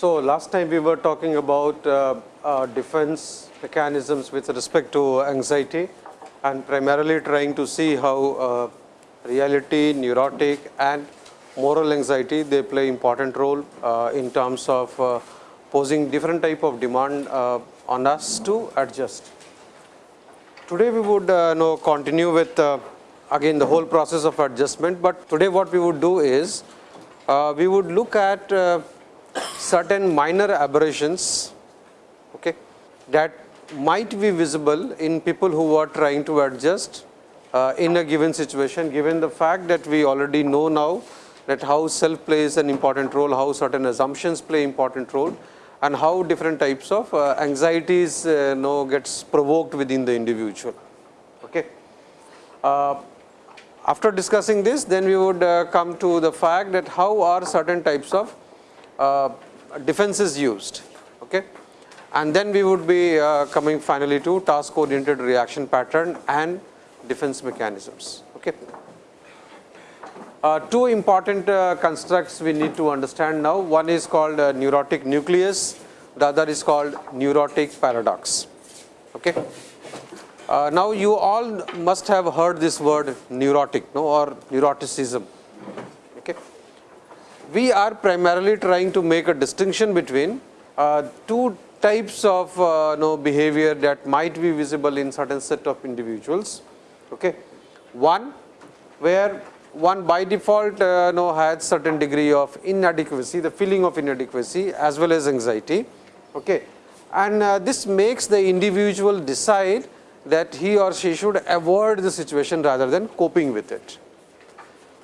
So, last time we were talking about uh, uh, defense mechanisms with respect to anxiety and primarily trying to see how uh, reality, neurotic and moral anxiety they play important role uh, in terms of uh, posing different type of demand uh, on us to adjust. Today we would know continue with again the whole process of adjustment, but today what we would do is we would look at certain minor aberrations okay, that might be visible in people who are trying to adjust uh, in a given situation given the fact that we already know now that how self plays an important role, how certain assumptions play important role and how different types of uh, anxieties uh, know gets provoked within the individual. Okay. Uh, after discussing this then we would come to the fact that how are certain types of defenses used. Okay. And then we would be coming finally to task oriented reaction pattern and defense mechanisms. Okay. Uh, two important uh, constructs we need to understand now. One is called uh, neurotic nucleus, the other is called neurotic paradox. Okay. Uh, now, you all must have heard this word neurotic no, or neuroticism. Okay we are primarily trying to make a distinction between uh, two types of know, behavior that might be visible in certain set of individuals. Okay. One where one by default uh, know, has certain degree of inadequacy, the feeling of inadequacy as well as anxiety. Okay. And uh, this makes the individual decide that he or she should avoid the situation rather than coping with it.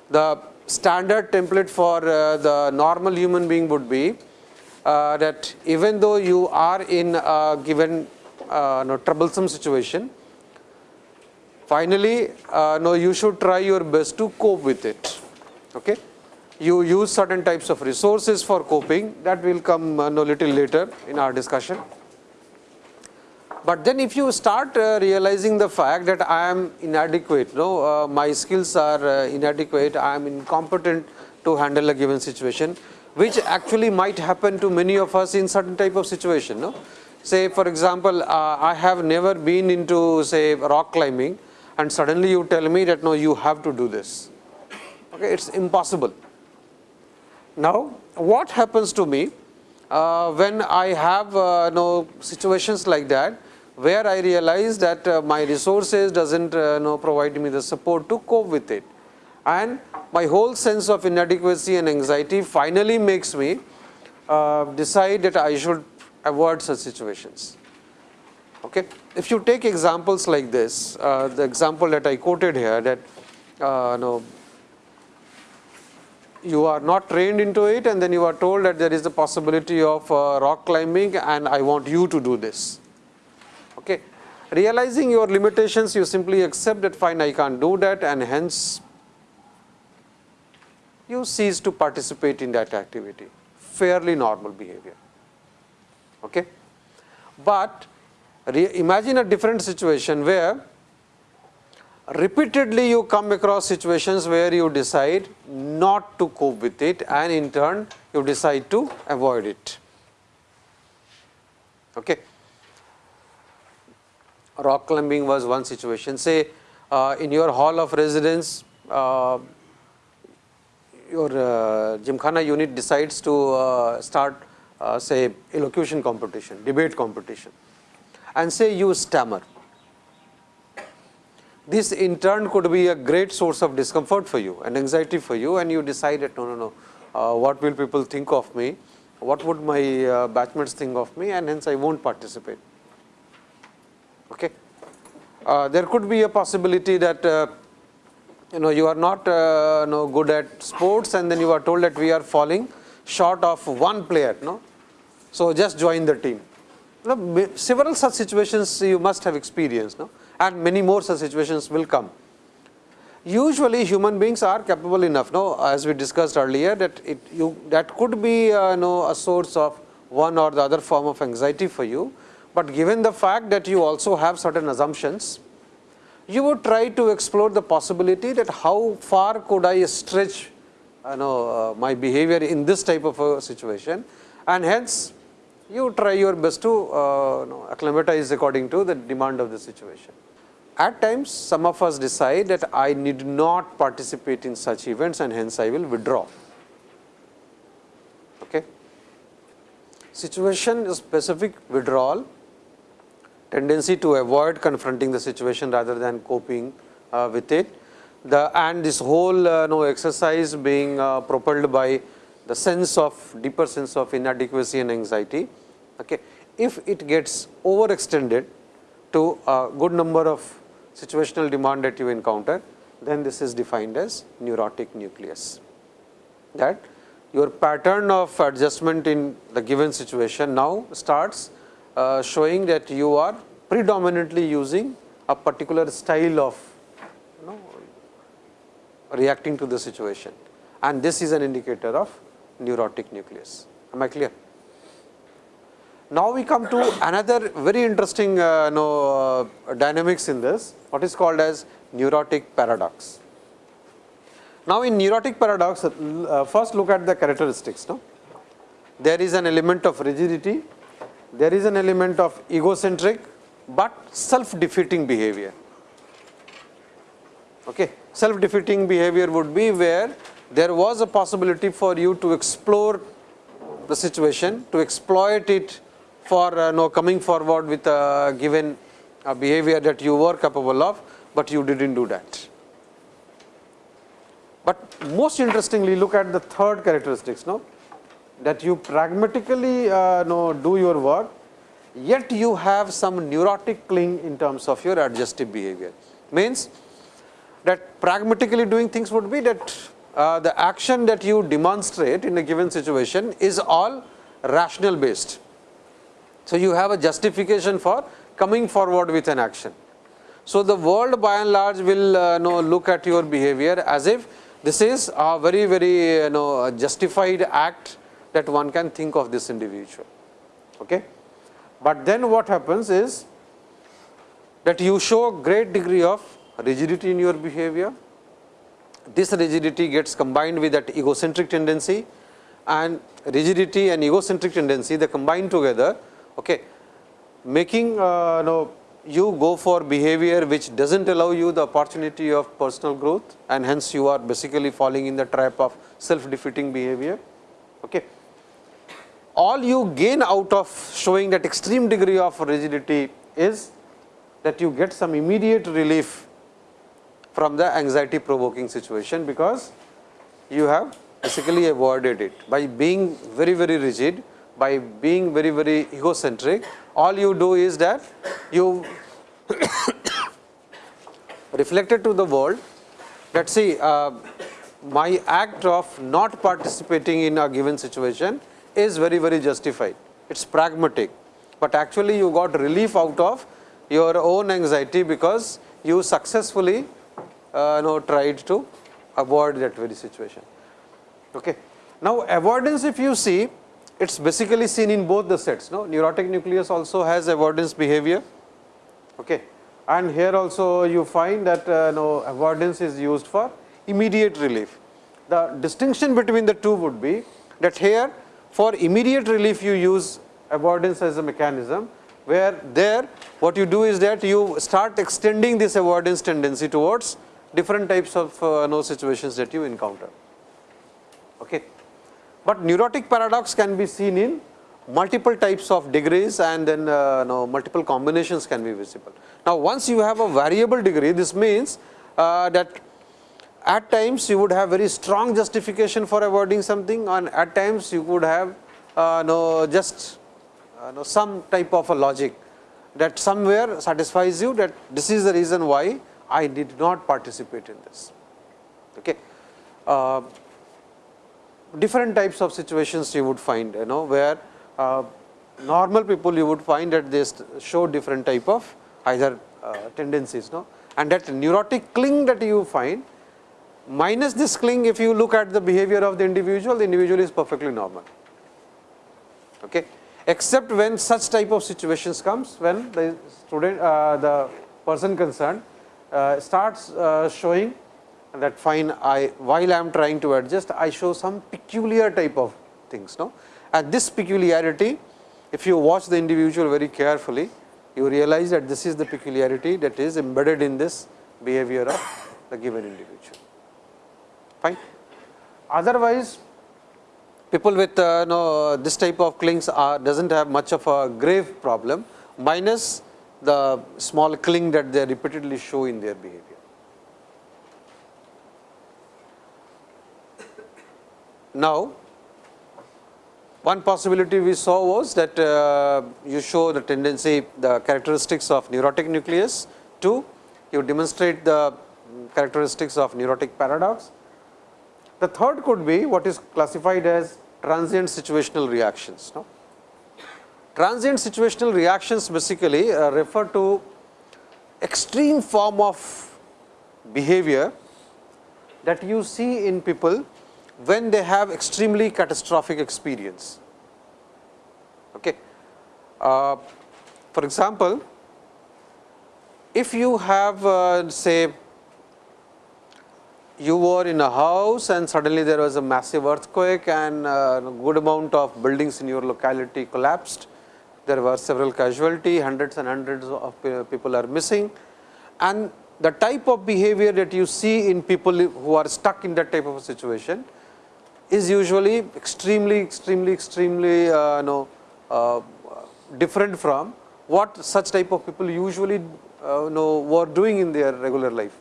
The standard template for uh, the normal human being would be uh, that even though you are in a given uh, no, troublesome situation, finally, uh, no, you should try your best to cope with it. Okay? You use certain types of resources for coping that will come uh, no little later in our discussion. But then if you start uh, realizing the fact that I am inadequate, no, uh, my skills are uh, inadequate, I am incompetent to handle a given situation, which actually might happen to many of us in certain type of situation. No? Say for example, uh, I have never been into say rock climbing and suddenly you tell me that no, you have to do this. Okay, it's impossible. Now, what happens to me uh, when I have uh, no situations like that? where I realize that uh, my resources doesn't uh, know provide me the support to cope with it and my whole sense of inadequacy and anxiety finally makes me uh, decide that I should avoid such situations. Okay. If you take examples like this, uh, the example that I quoted here that uh, you are not trained into it and then you are told that there is the possibility of uh, rock climbing and I want you to do this. Okay. Realizing your limitations, you simply accept that fine, I can't do that and hence you cease to participate in that activity, fairly normal behavior. Okay. But imagine a different situation where repeatedly you come across situations where you decide not to cope with it and in turn you decide to avoid it. Okay rock climbing was one situation. Say uh, in your hall of residence, uh, your uh, Gymkhana unit decides to uh, start uh, say elocution competition, debate competition and say you stammer. This in turn could be a great source of discomfort for you and anxiety for you and you decide that no, no, no, uh, what will people think of me, what would my batchmates think of me and hence I will not participate. Okay. Uh, there could be a possibility that uh, you know you are not uh, know, good at sports and then you are told that we are falling short of one player. No? So, just join the team. You several such situations you must have experienced no? and many more such situations will come. Usually human beings are capable enough no? as we discussed earlier that it you that could be uh, know, a source of one or the other form of anxiety for you, but given the fact that you also have certain assumptions, you would try to explore the possibility that how far could I stretch you know, uh, my behavior in this type of a situation and hence you try your best to uh, know, acclimatize according to the demand of the situation. At times some of us decide that I need not participate in such events and hence I will withdraw. Okay. Situation specific withdrawal tendency to avoid confronting the situation rather than coping uh, with it. The, and this whole uh, know, exercise being uh, propelled by the sense of deeper sense of inadequacy and anxiety. Okay. If it gets overextended to a good number of situational demand that you encounter, then this is defined as neurotic nucleus. That your pattern of adjustment in the given situation now starts uh, showing that you are predominantly using a particular style of you know, reacting to the situation and this is an indicator of neurotic nucleus. Am I clear? Now, we come to another very interesting uh, know, uh, dynamics in this what is called as neurotic paradox. Now, in neurotic paradox uh, first look at the characteristics. No? There is an element of rigidity, there is an element of egocentric, but self defeating behavior. Okay. Self defeating behavior would be where there was a possibility for you to explore the situation, to exploit it for uh, know, coming forward with a given uh, behavior that you were capable of, but you did not do that. But most interestingly look at the third characteristics no? that you pragmatically uh, know, do your work, yet you have some neurotic cling in terms of your adjustive behavior. Means that pragmatically doing things would be that uh, the action that you demonstrate in a given situation is all rational based. So, you have a justification for coming forward with an action. So, the world by and large will uh, know, look at your behavior as if this is a very very you know justified act that one can think of this individual. Okay. But then what happens is that you show a great degree of rigidity in your behavior. This rigidity gets combined with that egocentric tendency and rigidity and egocentric tendency they combine together okay, making uh, know, you go for behavior which does not allow you the opportunity of personal growth and hence you are basically falling in the trap of self defeating behavior. Okay. All you gain out of showing that extreme degree of rigidity is that you get some immediate relief from the anxiety provoking situation, because you have basically avoided it. By being very very rigid by being very very egocentric all you do is that you reflected to the world that see uh, my act of not participating in a given situation is very very justified. It is pragmatic, but actually you got relief out of your own anxiety because you successfully uh, tried to avoid that very situation. Okay. Now, avoidance if you see it is basically seen in both the sets. No? Neurotic nucleus also has avoidance behavior okay. and here also you find that uh, no, avoidance is used for immediate relief. The distinction between the two would be that here for immediate relief you use avoidance as a mechanism, where there what you do is that you start extending this avoidance tendency towards different types of uh, no situations that you encounter. Okay. But neurotic paradox can be seen in multiple types of degrees and then uh, no, multiple combinations can be visible. Now, once you have a variable degree, this means uh, that at times you would have very strong justification for avoiding something and at times you would have uh, no just uh, no some type of a logic that somewhere satisfies you that this is the reason why I did not participate in this. Okay. Uh, different types of situations you would find you know where uh, normal people you would find that they show different type of either uh, tendencies no and that neurotic cling that you find minus this cling if you look at the behavior of the individual the individual is perfectly normal okay except when such type of situations comes when the student uh, the person concerned starts uh, showing that fine I while I am trying to adjust I show some peculiar type of things no? And this peculiarity if you watch the individual very carefully you realize that this is the peculiarity that is embedded in this behavior of the given individual. Fine? Otherwise people with uh, no, this type of clings are does not have much of a grave problem minus the small cling that they repeatedly show in their behavior. Now, one possibility we saw was that uh, you show the tendency, the characteristics of neurotic nucleus. Two, you demonstrate the characteristics of neurotic paradox. The third could be what is classified as transient situational reactions. No? Transient situational reactions basically uh, refer to extreme form of behavior that you see in people when they have extremely catastrophic experience. Okay. Uh, for example, if you have uh, say you were in a house and suddenly there was a massive earthquake and uh, a good amount of buildings in your locality collapsed. There were several casualty, hundreds and hundreds of people are missing and the type of behavior that you see in people who are stuck in that type of a situation is usually extremely, extremely, extremely uh, know, uh, different from what such type of people usually uh, know were doing in their regular life.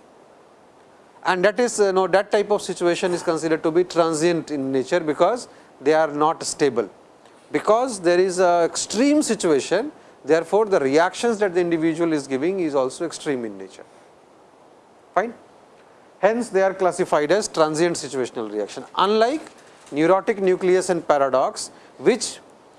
And that is you know that type of situation is considered to be transient in nature, because they are not stable. Because there is a extreme situation, therefore, the reactions that the individual is giving is also extreme in nature. Fine. Hence, they are classified as transient situational reaction. Unlike neurotic nucleus and paradox, which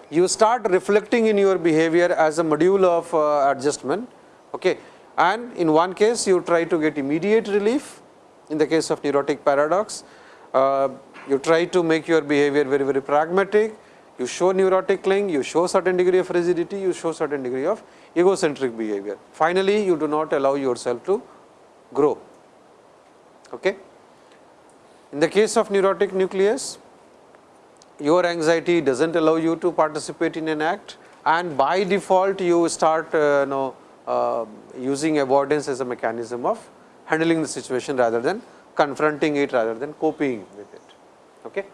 you start reflecting in your behavior as a module of uh, adjustment. Okay. And in one case, you try to get immediate relief. In the case of neurotic paradox, uh, you try to make your behavior very, very pragmatic. You show neurotic cling, you show certain degree of rigidity, you show certain degree of egocentric behavior. Finally, you do not allow yourself to grow. Okay. In the case of neurotic nucleus, your anxiety does not allow you to participate in an act and by default you start uh, know, uh, using avoidance as a mechanism of handling the situation rather than confronting it rather than coping with it. Okay.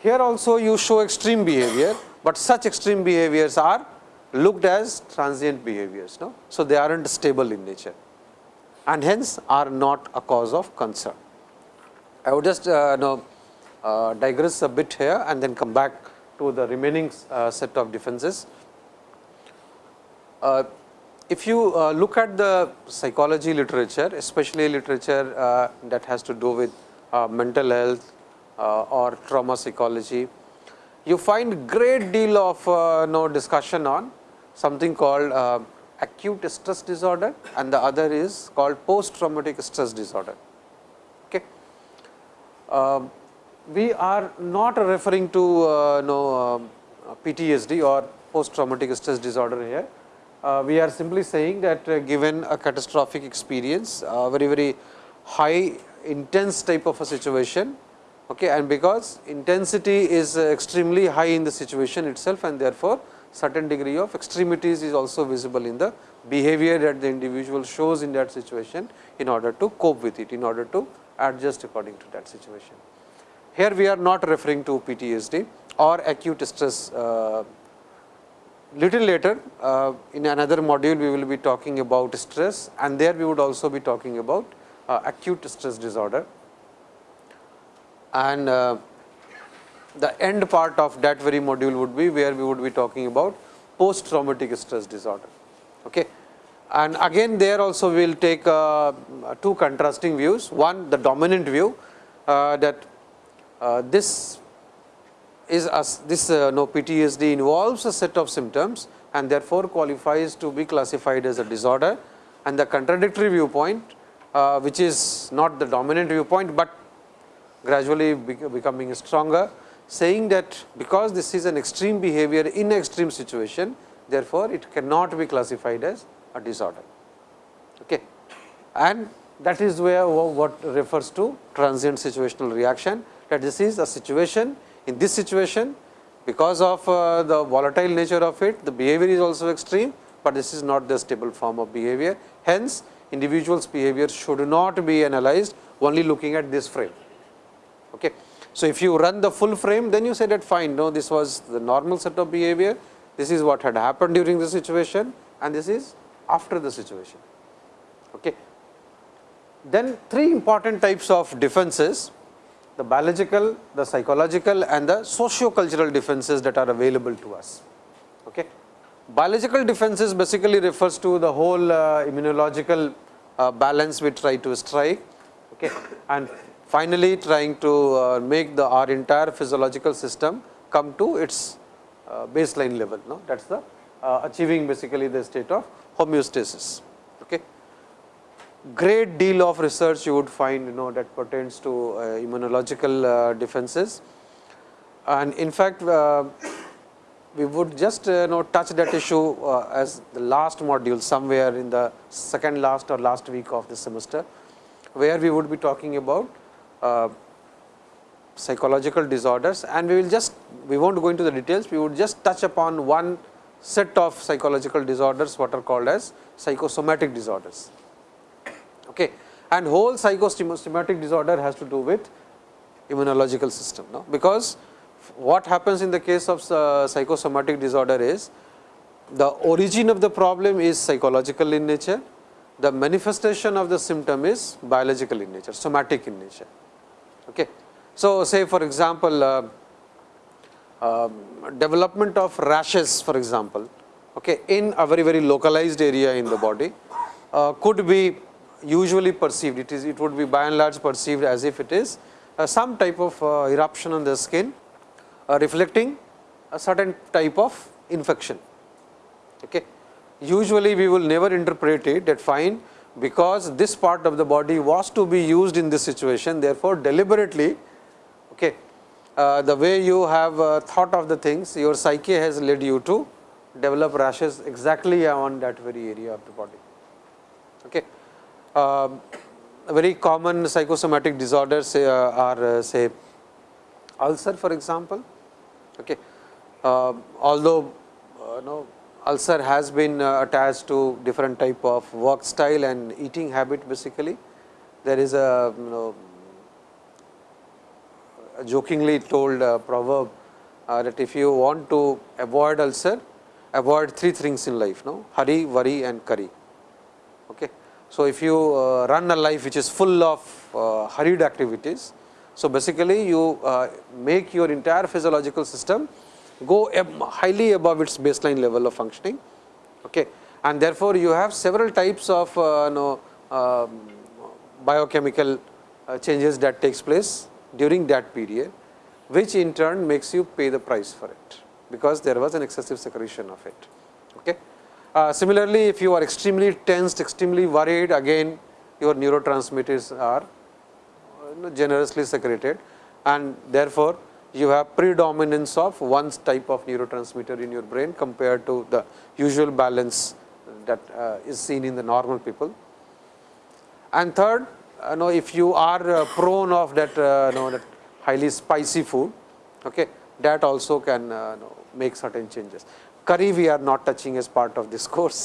Here also you show extreme behavior, but such extreme behaviors are looked as transient behaviors. No? So, they are not stable in nature and hence are not a cause of concern. I would just uh, know uh, digress a bit here and then come back to the remaining uh, set of defenses. Uh, if you uh, look at the psychology literature, especially literature uh, that has to do with uh, mental health or trauma psychology, you find great deal of no discussion on something called acute stress disorder and the other is called post traumatic stress disorder. Okay. Um, we are not referring to uh, no, uh, PTSD or post traumatic stress disorder here. Uh, we are simply saying that uh, given a catastrophic experience, uh, very very high intense type of a situation okay, and because intensity is uh, extremely high in the situation itself and therefore, certain degree of extremities is also visible in the behavior that the individual shows in that situation in order to cope with it, in order to adjust according to that situation. Here we are not referring to PTSD or acute stress. Uh, little later uh, in another module we will be talking about stress and there we would also be talking about uh, acute stress disorder. And uh, the end part of that very module would be where we would be talking about post traumatic stress disorder. Okay. And again there also we will take uh, two contrasting views. One the dominant view uh, that uh, this is as this uh, no PTSD involves a set of symptoms and therefore, qualifies to be classified as a disorder and the contradictory viewpoint uh, which is not the dominant viewpoint, but gradually becoming stronger saying that because this is an extreme behavior in extreme situation, therefore, it cannot be classified as a disorder. Okay. And that is where what refers to transient situational reaction that this is a situation in this situation because of uh, the volatile nature of it the behavior is also extreme, but this is not the stable form of behavior. Hence, individuals behavior should not be analyzed only looking at this frame. Okay. So, if you run the full frame then you say that fine no this was the normal set of behavior, this is what had happened during the situation and this is after the situation. Okay. Then three important types of defenses the biological, the psychological and the socio-cultural defenses that are available to us. Okay. Biological defenses basically refers to the whole uh, immunological uh, balance we try to strike okay. and finally, trying to uh, make the our entire physiological system come to its uh, baseline level. No? That is the uh, achieving basically the state of homeostasis. Okay great deal of research you would find you know that pertains to uh, immunological uh, defenses. And in fact, uh, we would just know touch that issue as the last module somewhere in the second last or last week of the semester, where we would be talking about psychological disorders and we will just we will not go into the details, we would just touch upon one set of psychological disorders what are called as psychosomatic disorders okay. and whole psychosomatic disorder has to do with immunological system no? because what happens in the case of uh, psychosomatic disorder is the origin of the problem is psychological in nature, the manifestation of the symptom is biological in nature, somatic in nature. Okay. So, say for example, uh, uh, development of rashes for example, okay, in a very very localized area in the body uh, could be usually perceived, it is it would be by and large perceived as if it is uh, some type of uh, eruption on the skin uh, reflecting a certain type of infection. Okay. Usually, we will never interpret it that fine because this part of the body was to be used in this situation. Therefore, deliberately okay, uh, the way you have uh, thought of the things your psyche has led you to develop rashes exactly on that very area of the body. Okay uh, very common psychosomatic disorders uh, are uh, say ulcer for example. Okay. Uh, although uh, no, ulcer has been uh, attached to different type of work style and eating habit basically. There is a, you know, a jokingly told proverb that if you want to avoid ulcer, avoid three things in life, no? hurry, worry and curry. Okay. So, if you uh, run a life which is full of uh, hurried activities, so basically you uh, make your entire physiological system go highly above its baseline level of functioning okay. and therefore, you have several types of you know, um, biochemical changes that takes place during that period, which in turn makes you pay the price for it, because there was an excessive secretion of it. Okay. Uh, similarly, if you are extremely tensed, extremely worried, again your neurotransmitters are uh, generously secreted and therefore, you have predominance of one type of neurotransmitter in your brain compared to the usual balance that uh, is seen in the normal people. And third, you know, if you are uh, prone of that, uh, know, that highly spicy food, okay, that also can you know, make certain changes curry we are not touching as part of this course,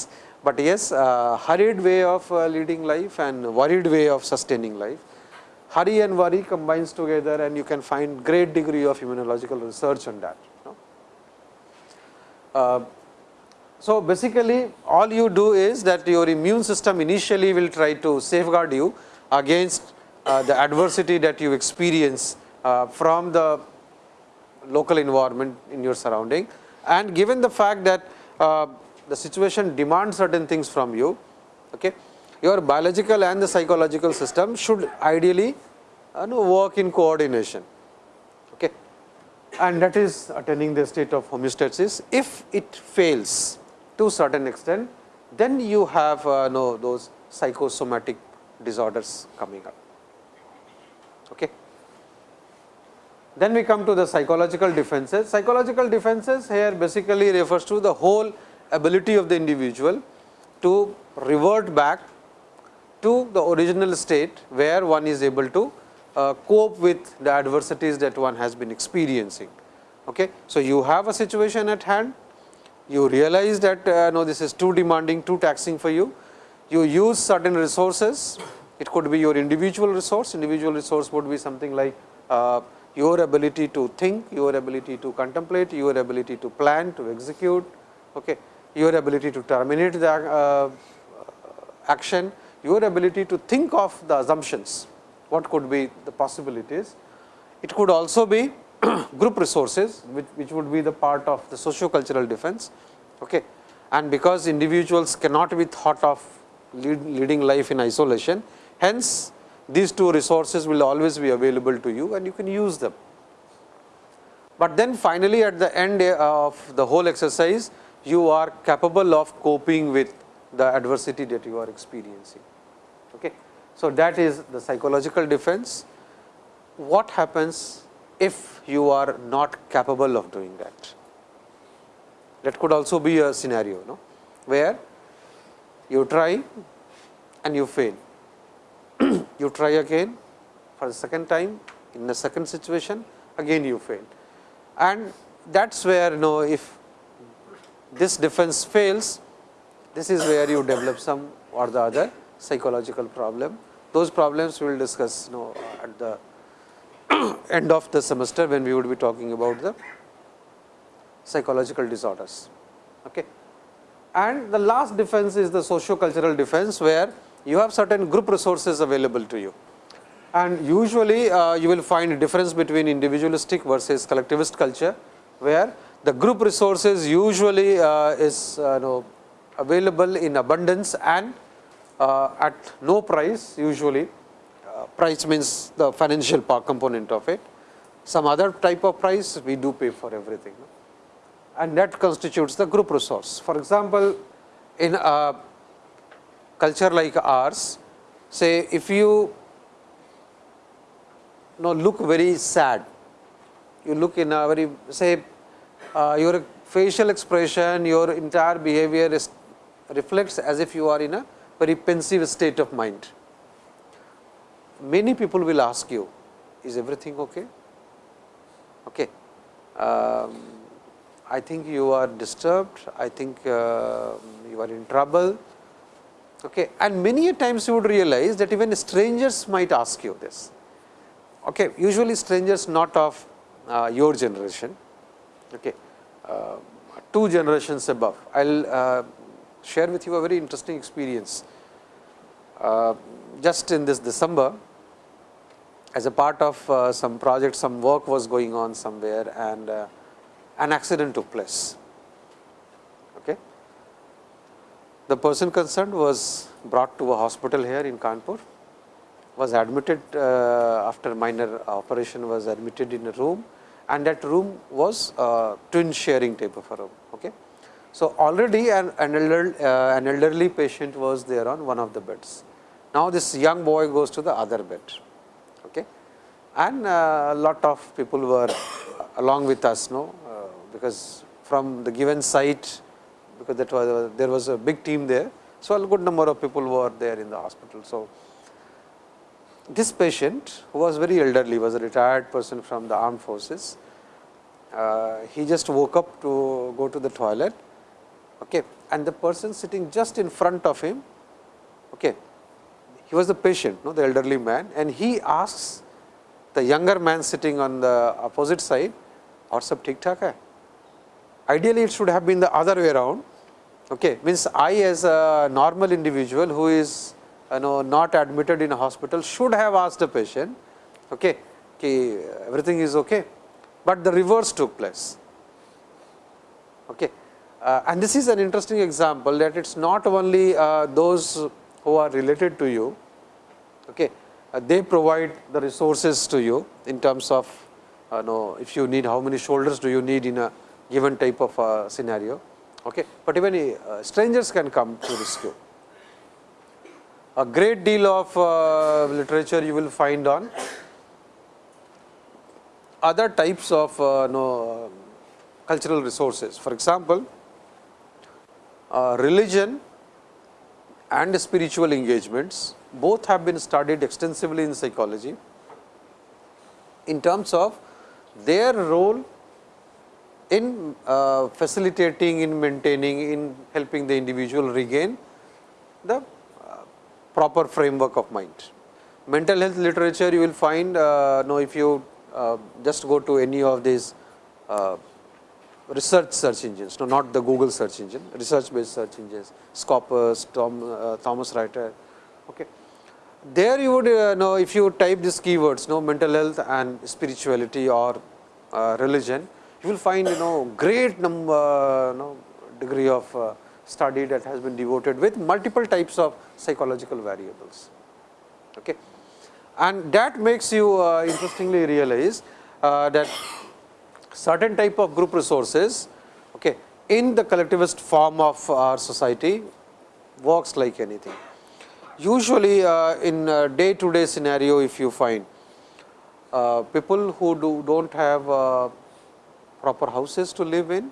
but yes uh, hurried way of uh, leading life and worried way of sustaining life. Hurry and worry combines together and you can find great degree of immunological research on that. Uh, so, basically all you do is that your immune system initially will try to safeguard you against uh, the adversity that you experience uh, from the local environment in your surrounding and given the fact that uh, the situation demands certain things from you, okay, your biological and the psychological system should ideally uh, know, work in coordination. Okay. And that is attaining the state of homeostasis. If it fails to certain extent, then you have uh, know, those psychosomatic disorders coming up. Okay. Then we come to the psychological defenses. Psychological defenses here basically refers to the whole ability of the individual to revert back to the original state where one is able to uh, cope with the adversities that one has been experiencing. Okay. So, you have a situation at hand, you realize that uh, no this is too demanding, too taxing for you, you use certain resources, it could be your individual resource, individual resource would be something like uh, your ability to think, your ability to contemplate, your ability to plan, to execute, okay, your ability to terminate the uh, action, your ability to think of the assumptions, what could be the possibilities. It could also be group resources, which, which would be the part of the socio-cultural defense. Okay. And because individuals cannot be thought of lead, leading life in isolation, hence these two resources will always be available to you and you can use them. But then finally, at the end eh, of the whole exercise, you are capable of coping with the adversity that you are experiencing. Okay. So, that is the psychological defense. What happens if you are not capable of doing that? That could also be a scenario no? where you try and you fail. you try again for the second time in the second situation again you fail. And that is where you know if this defense fails, this is where you develop some or the other psychological problem. Those problems we will discuss you know at the end of the semester when we would be talking about the psychological disorders. Okay. And the last defense is the socio-cultural defense, where you have certain group resources available to you. And usually, uh, you will find a difference between individualistic versus collectivist culture, where the group resources usually uh, is uh, know, available in abundance and at no price usually uh, price means the financial part component of it. Some other type of price we do pay for everything and that constitutes the group resource. For example, in a culture like ours, say if you know look very sad, you look in a very say uh, your facial expression, your entire behavior is reflects as if you are in a very pensive state of mind. Many people will ask you, is everything okay? Okay. Um, I think you are disturbed, I think uh, you are in trouble. Okay. And many a times you would realize that even strangers might ask you this. Okay. Usually strangers not of uh, your generation, okay. Uh, two generations above. I will uh, share with you a very interesting experience. Uh, just in this December, as a part of uh, some project, some work was going on somewhere and an accident took place. Okay. The person concerned was brought to a hospital here in Kanpur, was admitted uh, after minor operation was admitted in a room and that room was uh, twin sharing type of a room. So, already an, an, elder, uh, an elderly patient was there on one of the beds. Now, this young boy goes to the other bed okay. and a uh, lot of people were along with us no, because from the given site because that was there was a big team there. So, a good number of people were there in the hospital. So, this patient who was very elderly was a retired person from the armed forces. Uh, he just woke up to go to the toilet okay, and the person sitting just in front of him, okay, he was the patient, no, the elderly man and he asks the younger man sitting on the opposite side, aur sab thik thak hai? Ideally, it should have been the other way around, okay, means I as a normal individual who is you know not admitted in a hospital should have asked the patient, okay, ki everything is okay, but the reverse took place. Okay. Uh, and this is an interesting example that it is not only uh, those who are related to you, okay, uh, they provide the resources to you in terms of uh, know if you need how many shoulders do you need in a given type of uh, scenario, okay. but even uh, strangers can come to rescue. A great deal of uh, literature you will find on other types of know, cultural resources. For example, uh, religion and spiritual engagements both have been studied extensively in psychology in terms of their role in uh, facilitating, in maintaining, in helping the individual regain the uh, proper framework of mind. Mental health literature you will find, uh, know if you uh, just go to any of these uh, research search engines, no, not the Google search engine, research based search engines, Scopus, Tom, uh, Thomson Reuters. Okay. There you would uh, know if you type these keywords, no mental health and spirituality or uh, religion, you will find you know great number, you know, degree of uh, study that has been devoted with multiple types of psychological variables. Okay. And that makes you uh, interestingly realize uh, that certain type of group resources okay, in the collectivist form of our society works like anything. Usually uh, in day to day scenario if you find uh, people who do don't have uh, proper houses to live in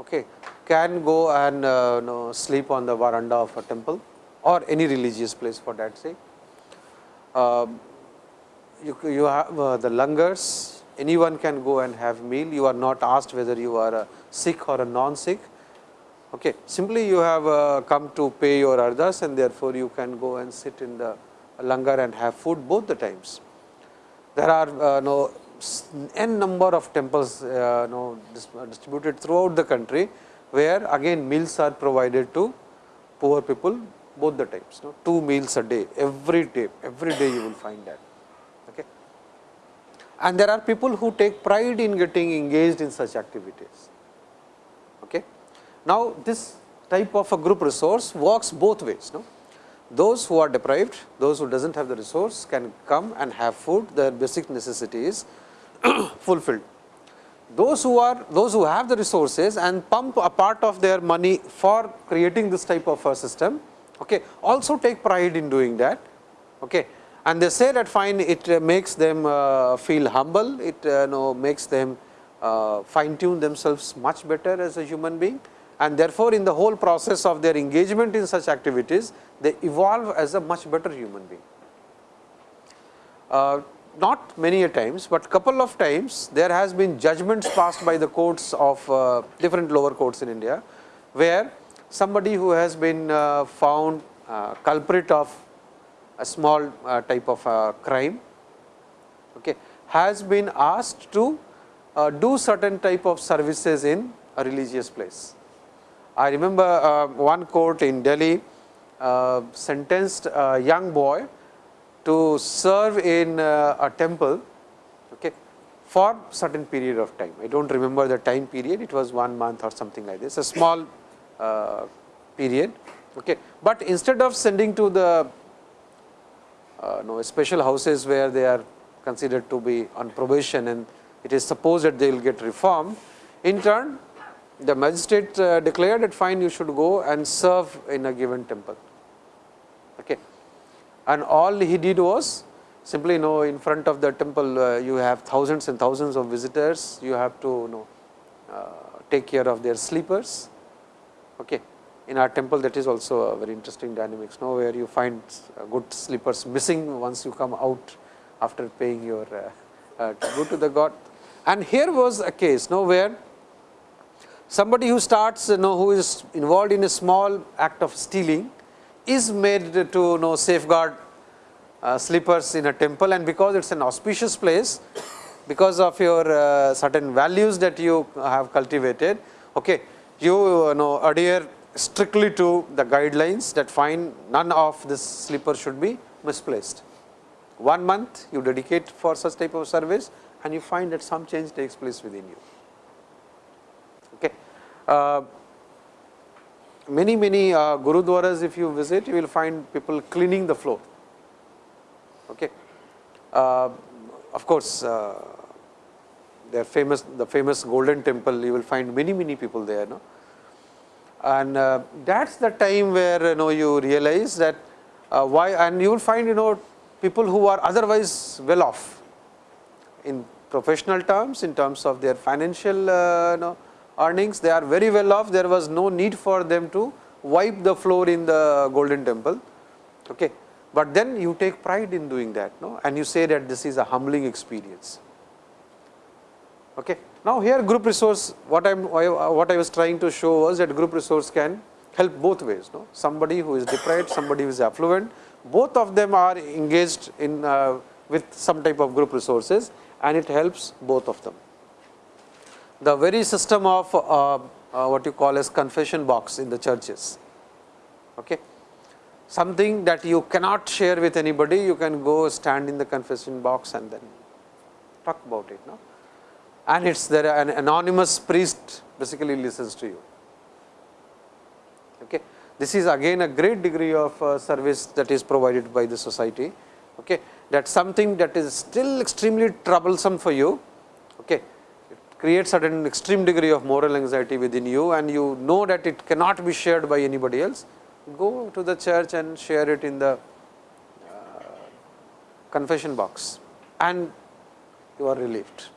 okay, can go and uh, know, sleep on the veranda of a temple or any religious place for that sake. Um, you, you have the langars anyone can go and have meal. You are not asked whether you are a Sikh or a non-Sikh. Okay. Simply you have uh, come to pay your ardas and therefore, you can go and sit in the langar and have food both the times. There are uh, no n number of temples uh, no, distributed throughout the country, where again meals are provided to poor people both the times, two meals a day, every day, every day you will find that and there are people who take pride in getting engaged in such activities. Okay. Now, this type of a group resource works both ways. No? Those who are deprived, those who does not have the resource can come and have food, their basic necessities fulfilled. Those who are those who have the resources and pump a part of their money for creating this type of a system, okay, also take pride in doing that. Okay and they say that fine it uh, makes them uh, feel humble, it uh, know, makes them fine tune themselves much better as a human being and therefore, in the whole process of their engagement in such activities, they evolve as a much better human being. Uh, not many a times, but couple of times there has been judgments passed by the courts of uh, different lower courts in India, where somebody who has been uh, found culprit of a small uh, type of uh, crime okay, has been asked to uh, do certain type of services in a religious place. I remember uh, one court in Delhi uh, sentenced a young boy to serve in uh, a temple okay, for certain period of time. I do not remember the time period, it was one month or something like this, a small period. Okay. But instead of sending to the uh, know, special houses where they are considered to be on probation and it is supposed that they will get reformed. In turn, the magistrate uh, declared that fine you should go and serve in a given temple. Okay. And all he did was simply you know in front of the temple uh, you have thousands and thousands of visitors, you have to you know uh, take care of their sleepers. Okay in our temple that is also a very interesting dynamics now where you find good slippers missing once you come out after paying your uh, uh, go to the god. And here was a case now where somebody who starts you know who is involved in a small act of stealing is made to you know safeguard uh, slippers in a temple and because it is an auspicious place because of your uh, certain values that you have cultivated okay you, you know adhere strictly to the guidelines that find none of this slipper should be misplaced. One month you dedicate for such type of service and you find that some change takes place within you. Okay. Uh, many many uh, gurudwaras if you visit you will find people cleaning the floor. Okay. Uh, of course, uh, they are famous the famous golden temple you will find many many people there. No? And uh, that is the time where you know you realize that uh, why and you will find you know people who are otherwise well off in professional terms, in terms of their financial uh, you know, earnings, they are very well off. There was no need for them to wipe the floor in the golden temple. Okay. But then you take pride in doing that no? and you say that this is a humbling experience. Okay. Now, here group resource what I am what I was trying to show was that group resource can help both ways. No? Somebody who is deprived, somebody who is affluent, both of them are engaged in uh, with some type of group resources and it helps both of them. The very system of uh, uh, what you call as confession box in the churches. Okay. Something that you cannot share with anybody, you can go stand in the confession box and then talk about it. No? And it is there an anonymous priest basically listens to you. Okay. This is again a great degree of uh, service that is provided by the society. Okay. That something that is still extremely troublesome for you, okay, creates certain extreme degree of moral anxiety within you and you know that it cannot be shared by anybody else, go to the church and share it in the uh, confession box and you are relieved.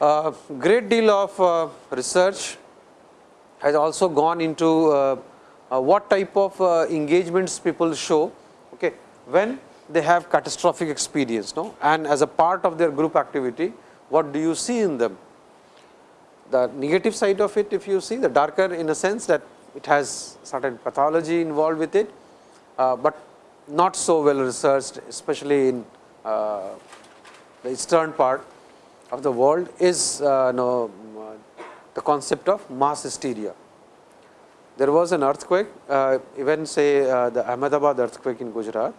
Uh, great deal of uh, research has also gone into uh, uh, what type of engagements people show okay, when they have catastrophic experience no? and as a part of their group activity what do you see in them. The negative side of it if you see the darker in a sense that it has certain pathology involved with it, uh, but not so well researched especially in uh, the eastern part of the world is uh, the concept of mass hysteria. There was an earthquake uh, even say uh, the Ahmedabad earthquake in Gujarat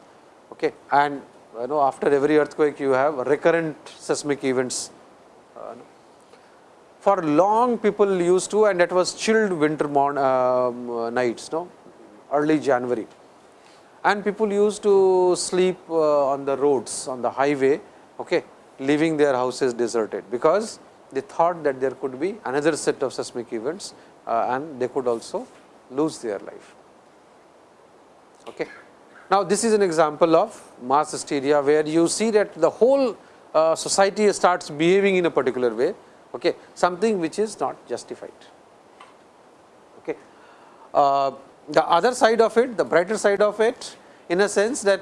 okay. and you know after every earthquake you have recurrent seismic events. Uh, for long people used to and that was chilled winter morn, um, nights no early January and people used to sleep uh, on the roads on the highway okay, leaving their houses deserted because they thought that there could be another set of seismic events uh, and they could also lose their life. Okay. Now, this is an example of mass hysteria, where you see that the whole uh, society starts behaving in a particular way, okay, something which is not justified. Okay. Uh, the other side of it, the brighter side of it, in a sense that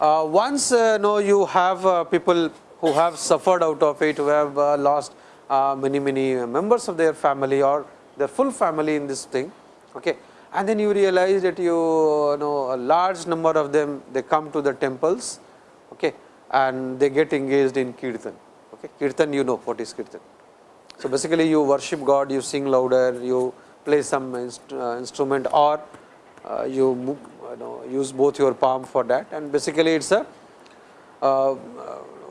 uh, once uh, know you have uh, people who have suffered out of it, who have uh, lost uh, many many members of their family or their full family in this thing, okay. and then you realize that you, know a large number of them they come to the temples okay, and they get engaged in kirtan. Okay. Kirtan you know what is kirtan. So, basically you worship God, you sing louder, you play some inst uh, instrument or uh, you, you know use both your palm for that and basically it is a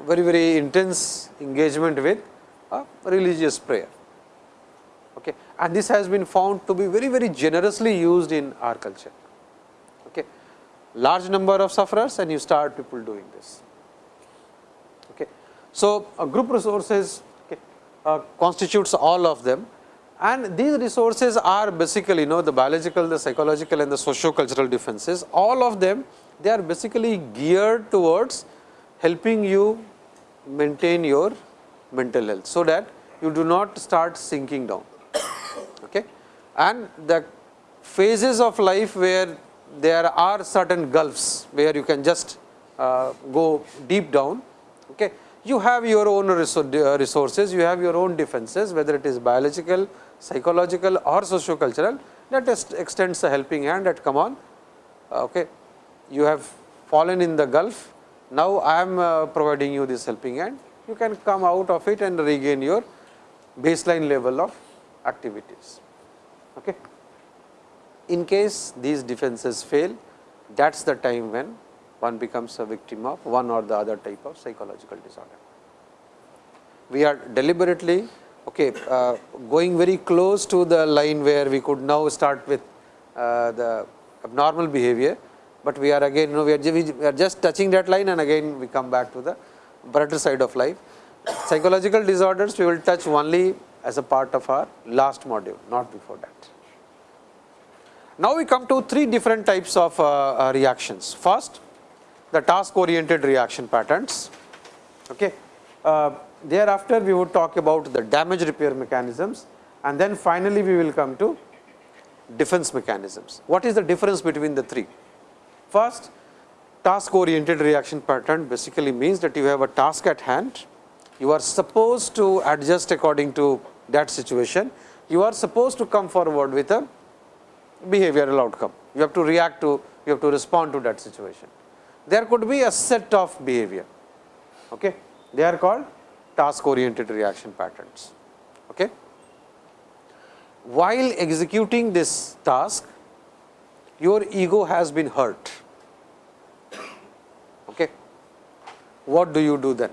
very very intense engagement with religious prayer okay. and this has been found to be very very generously used in our culture. Okay. Large number of sufferers and you start people doing this. Okay. So, group resources okay, uh, constitutes all of them and these resources are basically you know the biological, the psychological and the socio-cultural defenses all of them they are basically geared towards helping you maintain your mental health. So, that you do not start sinking down Okay? and the phases of life where there are certain gulfs where you can just uh, go deep down. Okay. You have your own resources, you have your own defenses whether it is biological, psychological or socio-cultural that extends a helping hand that come on. Okay. You have fallen in the gulf, now I am uh, providing you this helping hand, you can come out of it and regain your baseline level of activities. Okay. In case these defenses fail, that is the time when one becomes a victim of one or the other type of psychological disorder. We are deliberately okay, uh, going very close to the line where we could now start with uh, the abnormal behavior, but we are again you know we are, we are just touching that line and again we come back to the brighter side of life. Psychological disorders we will touch only as a part of our last module, not before that. Now, we come to three different types of uh, uh, reactions. First, the task oriented reaction patterns. Okay. Uh, thereafter, we would talk about the damage repair mechanisms and then finally, we will come to defense mechanisms. What is the difference between the three? First, task oriented reaction pattern basically means that you have a task at hand, you are supposed to adjust according to that situation, you are supposed to come forward with a behavioral outcome. You have to react to, you have to respond to that situation. There could be a set of behavior. Okay. They are called task oriented reaction patterns. Okay. While executing this task, your ego has been hurt. Okay. What do you do then?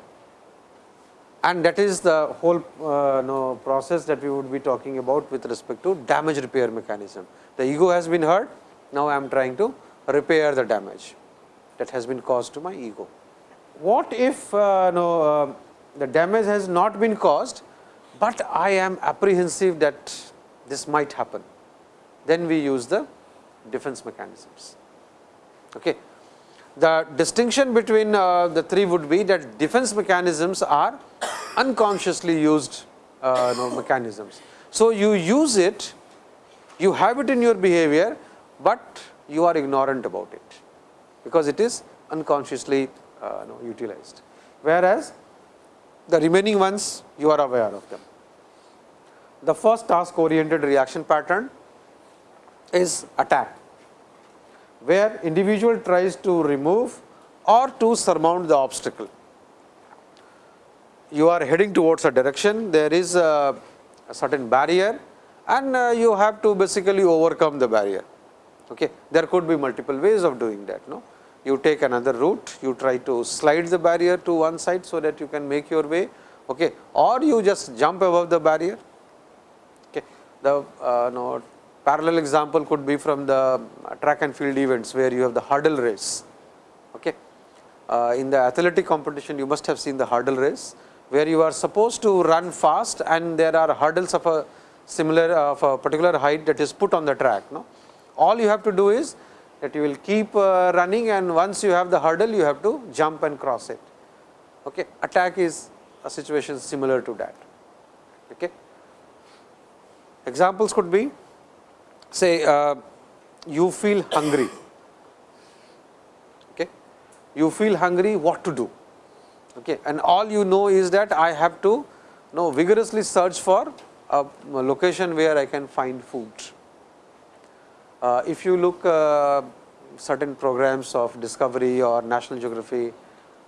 And that is the whole uh, no, process that we would be talking about with respect to damage repair mechanism. The ego has been hurt, now I am trying to repair the damage that has been caused to my ego. What if uh, no, uh, the damage has not been caused, but I am apprehensive that this might happen? Then we use the defense mechanisms. Okay. The distinction between uh, the three would be that defense mechanisms are unconsciously used uh, mechanisms. So, you use it, you have it in your behavior, but you are ignorant about it, because it is unconsciously uh, utilized. Whereas, the remaining ones you are aware of them. The first task oriented reaction pattern is attack where individual tries to remove or to surmount the obstacle. You are heading towards a direction, there is a, a certain barrier and uh, you have to basically overcome the barrier. Okay. There could be multiple ways of doing that. No? You take another route, you try to slide the barrier to one side, so that you can make your way okay. or you just jump above the barrier. Okay. The uh, no, Parallel example could be from the track and field events, where you have the hurdle race. Okay. Uh, in the athletic competition, you must have seen the hurdle race, where you are supposed to run fast and there are hurdles of a similar of a particular height that is put on the track. No? All you have to do is that you will keep uh, running and once you have the hurdle, you have to jump and cross it. Okay. Attack is a situation similar to that. Okay. Examples could be say uh, you feel hungry, okay. you feel hungry what to do okay. and all you know is that I have to know vigorously search for a location where I can find food. Uh, if you look uh, certain programs of discovery or national geography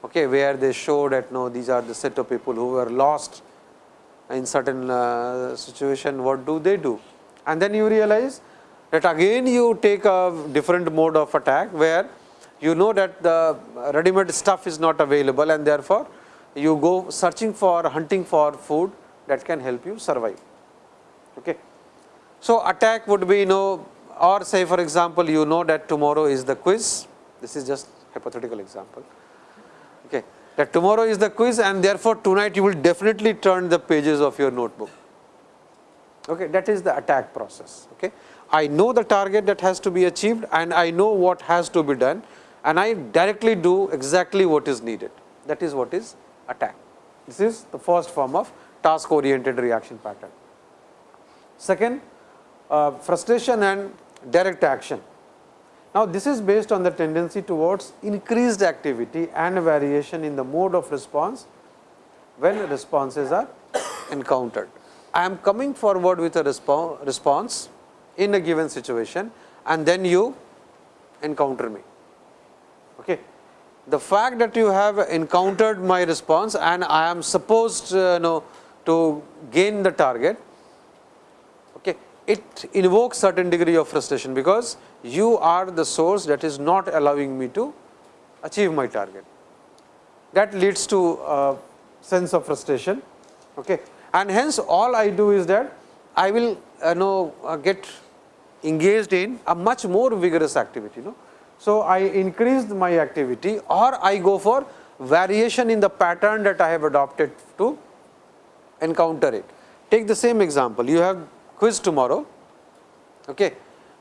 okay, where they show that no these are the set of people who were lost in certain uh, situation what do they do and then you realize that again you take a different mode of attack, where you know that the ready made stuff is not available and therefore, you go searching for hunting for food that can help you survive. Okay. So, attack would be you know or say for example, you know that tomorrow is the quiz, this is just hypothetical example. Okay. That tomorrow is the quiz and therefore, tonight you will definitely turn the pages of your notebook. Okay. That is the attack process. Okay. I know the target that has to be achieved and I know what has to be done and I directly do exactly what is needed. That is what is attack. This is the first form of task oriented reaction pattern. Second, uh, frustration and direct action. Now, this is based on the tendency towards increased activity and variation in the mode of response when responses are encountered. I am coming forward with a response in a given situation and then you encounter me. Okay. The fact that you have encountered my response and I am supposed uh, know, to gain the target, okay, it invokes certain degree of frustration, because you are the source that is not allowing me to achieve my target. That leads to a sense of frustration okay. and hence all I do is that I will uh, know uh, get engaged in a much more vigorous activity. No? So, I increased my activity or I go for variation in the pattern that I have adopted to encounter it. Take the same example, you have quiz tomorrow, okay.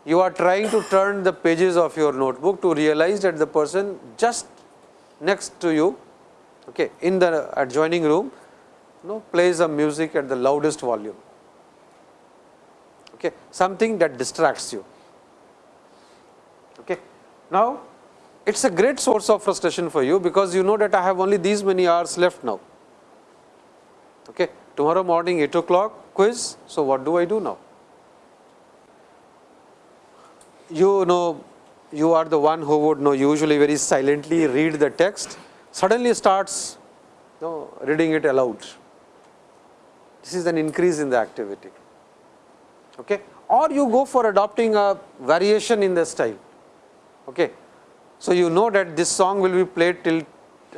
you are trying to turn the pages of your notebook to realize that the person just next to you okay, in the adjoining room you know, plays a music at the loudest volume, okay, something that distracts you. Okay. Now, it is a great source of frustration for you, because you know that I have only these many hours left now. Okay. Tomorrow morning 8 o'clock quiz, so what do I do now? You know you are the one who would know usually very silently read the text, suddenly starts you know, reading it aloud. This is an increase in the activity. Okay. Or you go for adopting a variation in the style. Okay. So, you know that this song will be played till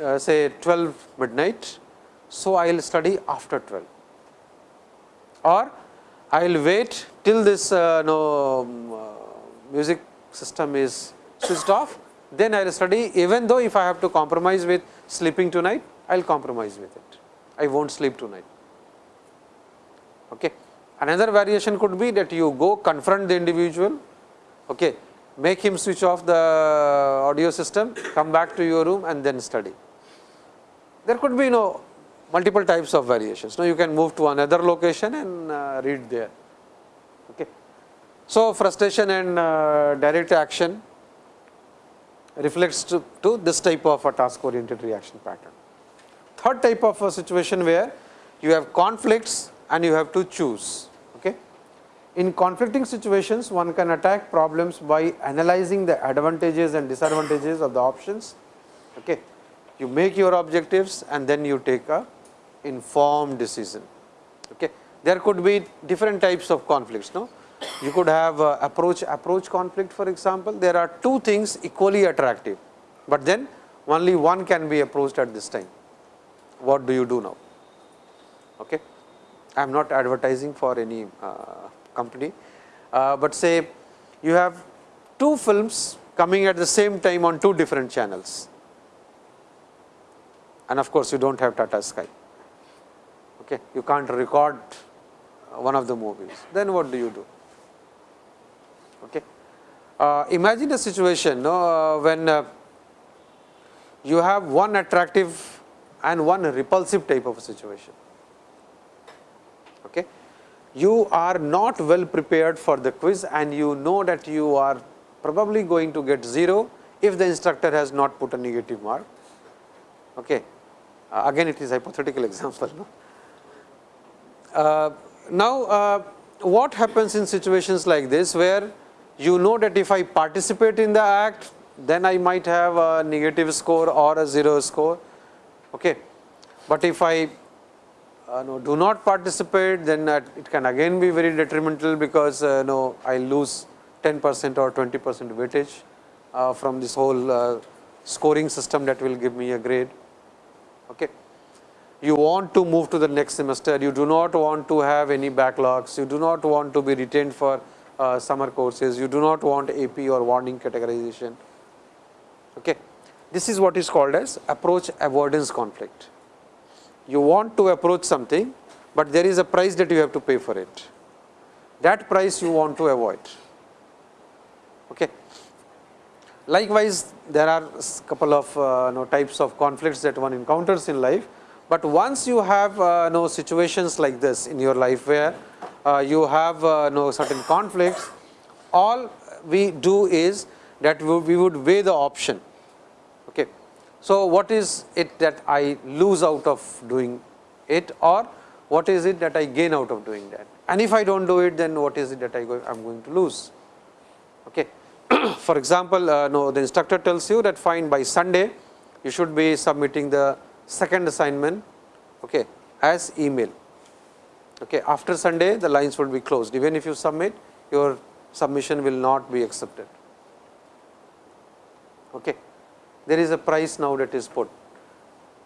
uh, say 12 midnight. So, I will study after 12 or I will wait till this uh, um, uh, music system is switched off, then I will study even though if I have to compromise with sleeping tonight, I will compromise with it. I will not sleep tonight. Okay. Another variation could be that you go confront the individual, okay, make him switch off the audio system, come back to your room and then study. There could be you know multiple types of variations. Now, you can move to another location and uh, read there. Okay. So, frustration and uh, direct action reflects to, to, this type of a task oriented reaction pattern. Third type of a situation where you have conflicts and you have to choose. Okay. In conflicting situations, one can attack problems by analyzing the advantages and disadvantages of the options. Okay. You make your objectives and then you take a informed decision. Okay. There could be different types of conflicts. No? You could have uh, approach approach conflict for example. There are two things equally attractive, but then only one can be approached at this time. What do you do now? Okay. I am not advertising for any uh, company, uh, but say you have two films coming at the same time on two different channels and of course, you do not have Tata Sky okay, you can't record one of the movies, then what do you do? Okay. Uh, imagine a situation uh, when uh, you have one attractive and one repulsive type of situation. You are not well prepared for the quiz and you know that you are probably going to get 0 if the instructor has not put a negative mark. Okay. Uh, again it is hypothetical example. No? Uh, now, uh, what happens in situations like this, where you know that if I participate in the act, then I might have a negative score or a 0 score. Okay. But if I uh, do not participate, then uh, it can again be very detrimental because uh, no, I lose 10 percent or 20 percent weightage uh, from this whole uh, scoring system that will give me a grade. Okay you want to move to the next semester, you do not want to have any backlogs, you do not want to be retained for uh, summer courses, you do not want AP or warning categorization. Okay. This is what is called as approach avoidance conflict. You want to approach something, but there is a price that you have to pay for it. That price you want to avoid. Okay. Likewise, there are couple of uh, know, types of conflicts that one encounters in life but once you have uh, no situations like this in your life where uh, you have uh, no certain conflicts, all we do is that we would weigh the option. So, what is it that I lose out of doing it or what is it that I gain out of doing that? And if I do not do it, then what is it that I am going to lose? Okay. For example, uh, no, the instructor tells you that fine by Sunday, you should be submitting the second assignment okay, as email. Okay. After Sunday the lines will be closed even if you submit your submission will not be accepted. Okay. There is a price now that is put.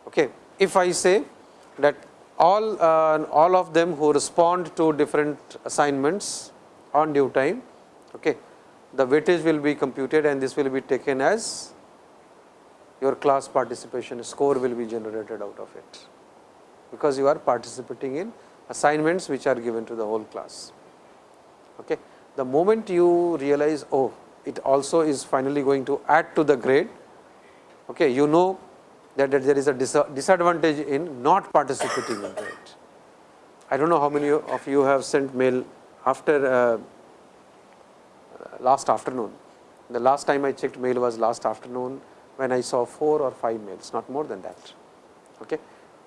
Okay. If I say that all uh, all of them who respond to different assignments on due time, okay, the weightage will be computed and this will be taken as your class participation score will be generated out of it, because you are participating in assignments which are given to the whole class. Okay. The moment you realize, oh, it also is finally going to add to the grade, okay, you know that, that there is a dis disadvantage in not participating in it. I do not know how many of you have sent mail after uh, last afternoon. The last time I checked mail was last afternoon when I saw 4 or 5 mails, not more than that. Okay.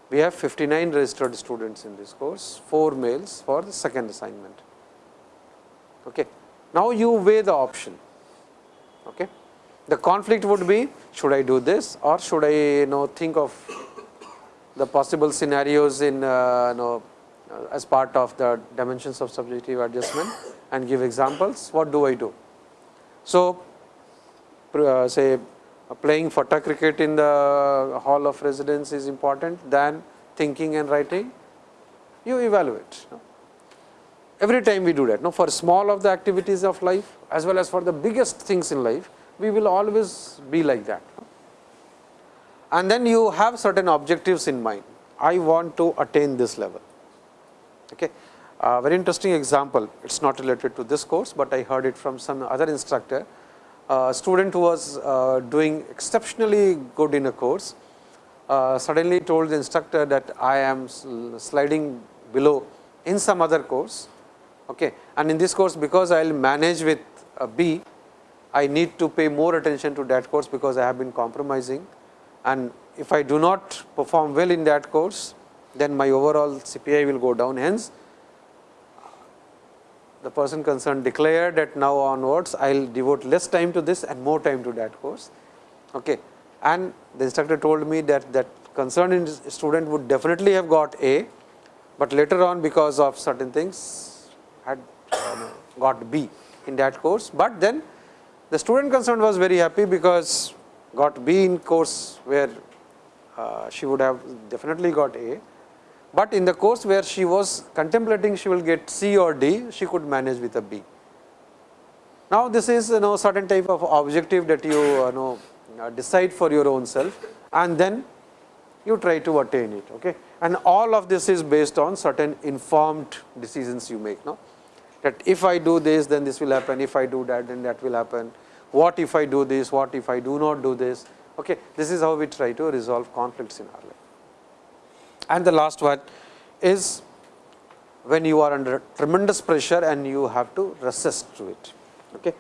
We have 59 registered students in this course, 4 mails for the second assignment. Okay. Now, you weigh the option. Okay. The conflict would be should I do this or should I you know think of the possible scenarios in uh, you know uh, as part of the dimensions of subjective adjustment and give examples, what do I do? So, uh, say uh, playing fata cricket in the hall of residence is important than thinking and writing, you evaluate. Every time we do that, no? for small of the activities of life as well as for the biggest things in life, we will always be like that. And then you have certain objectives in mind. I want to attain this level. Okay. Uh, very interesting example, it is not related to this course, but I heard it from some other instructor. Uh, student who was uh, doing exceptionally good in a course, uh, suddenly told the instructor that I am sliding below in some other course. Okay. And in this course, because I will manage with a B, I need to pay more attention to that course because I have been compromising. And if I do not perform well in that course, then my overall CPI will go down. Hence, the person concerned declared that now onwards I will devote less time to this and more time to that course. Okay. And the instructor told me that that concerned student would definitely have got A, but later on because of certain things had uh, got B in that course, but then the student concerned was very happy because got B in course where uh, she would have definitely got A, but in the course where she was contemplating she will get C or D, she could manage with a B. Now, this is you know certain type of objective that you, you know uh, decide for your own self and then you try to attain it. Okay? And all of this is based on certain informed decisions you make. No? That if I do this, then this will happen, if I do that, then that will happen. What if I do this, what if I do not do this. Okay? This is how we try to resolve conflicts in our life. And the last one is when you are under tremendous pressure and you have to resist to it. Okay.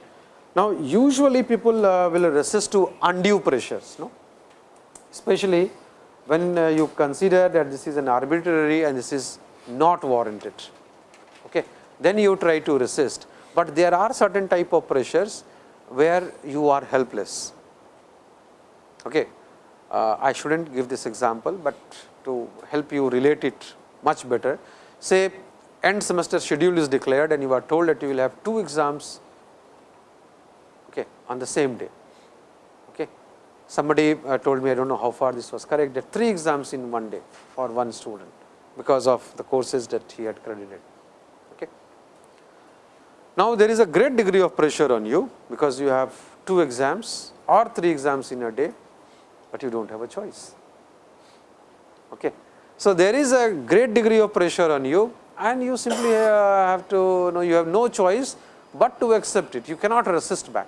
Now, usually people uh, will resist to undue pressures, no? especially when uh, you consider that this is an arbitrary and this is not warranted. Then you try to resist, but there are certain type of pressures where you are helpless. Okay. Uh, I should not give this example, but to help you relate it much better. Say end semester schedule is declared and you are told that you will have two exams okay, on the same day. Okay. Somebody uh, told me I do not know how far this was correct that three exams in one day for one student because of the courses that he had credited. Now, there is a great degree of pressure on you because you have two exams or three exams in a day, but you do not have a choice. Okay. So, there is a great degree of pressure on you and you simply uh, have to know you have no choice, but to accept it you cannot resist back.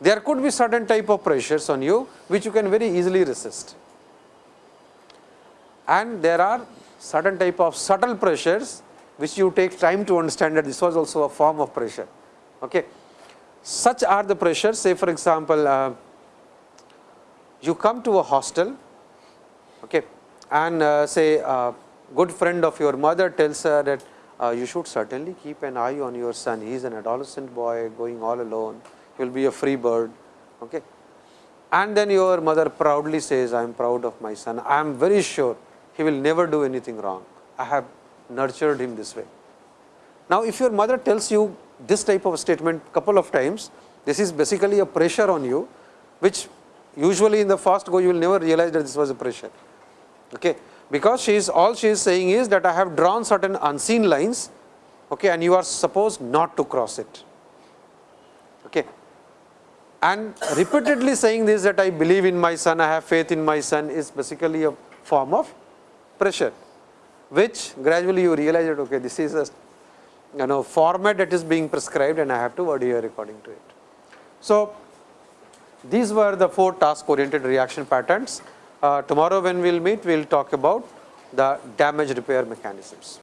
There could be certain type of pressures on you which you can very easily resist and there are certain type of subtle pressures which you take time to understand that this was also a form of pressure. Okay. Such are the pressures say for example, uh, you come to a hostel okay, and uh, say a good friend of your mother tells her that uh, you should certainly keep an eye on your son, he is an adolescent boy going all alone, he will be a free bird. Okay. And then your mother proudly says, I am proud of my son, I am very sure he will never do anything wrong, I have nurtured him this way. Now, if your mother tells you this type of statement couple of times, this is basically a pressure on you, which usually in the first go you will never realize that this was a pressure. Okay? Because she is all she is saying is that I have drawn certain unseen lines okay and you are supposed not to cross it. Okay? And repeatedly saying this that I believe in my son I have faith in my son is basically a form of pressure which gradually you realize that okay this is a you know format that is being prescribed and I have to adhere according to it. So, these were the four task oriented reaction patterns Uh, tomorrow when we will meet, we will talk about the damage repair mechanisms.